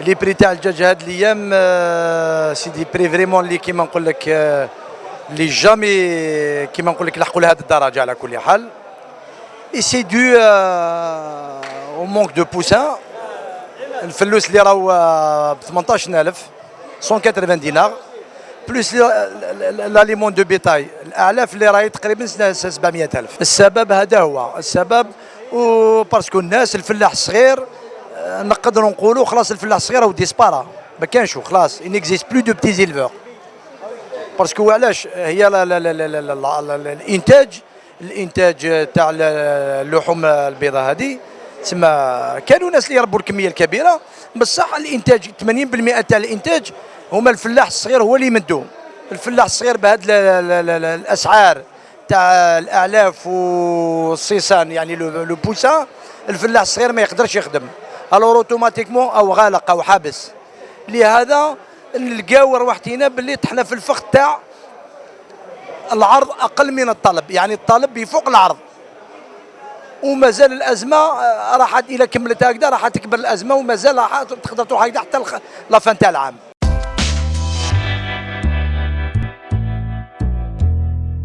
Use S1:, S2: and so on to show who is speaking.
S1: les prix تاع الدجاج هاد الأيام c'est des prix vraiment اللي كيما نقول لك اللي jamais كيما نقول لك لحقوا لهذه الدرجه على كل حال et c'est dû au manque de poussins الفلوس اللي راهو ب 18000 180 دينار plus l'aliment de bétail الاعلاف اللي راهي تقريبا 700000 السبب هذا هو السبب و parce que الناس الفلاح الصغير نقدروا نقولوا خلاص الفلاح الصغير هو disparaît ما كانش خلاص. il n'existe plus de petits éleveurs parce que علاش؟ هي لا لا لا لا لا لا لا الإنتاج الإنتاج تاع اللحوم البيضاء هذه تسمى كانوا ناس اللي يربوا الكمية الكبيرة. بصح الإنتاج 80% تاع الإنتاج هما الفلاح الصغير هو اللي يمدوه. الفلاح الصغير بهذه الأسعار تاع الأعلاف والصيصان يعني لو بوسان الفلاح الصغير ما يقدرش يخدم. الور اوتوماتيكمون أو غالق أو حابس. لهذا نلقاو روحتينا باللي طحنا في الفخ تاع العرض أقل من الطلب يعني الطلب يفوق العرض. ومازال الأزمة آه، راح إلى كملت هكذا راح تكبر الأزمة ومازال راح تقدر تروح هكذا حتى لافان تاع العام.